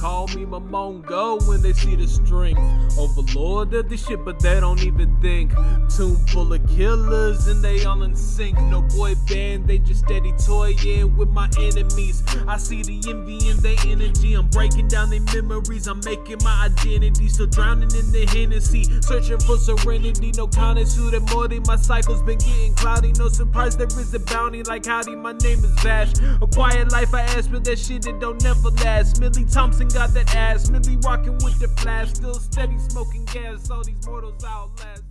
call me my Mongo when they see the strength. Overlord of the shit, but they don't even think. Tomb full of killers and they all in sync. No boy band, they just steady toying with my enemies. I see the envy in their energy. I'm breaking down their memories. I'm making my identity. Still drowning in the Hennessy. Searching for serenity. No that more than my cycle's been getting cloudy. No surprise there is a bounty like howdy. My name is Vash. A quiet life I ask, but that shit it don't never last. Milly Thompson got that ass. Milly rocking with the flash. Still steady smoking gas. All these mortals outlast.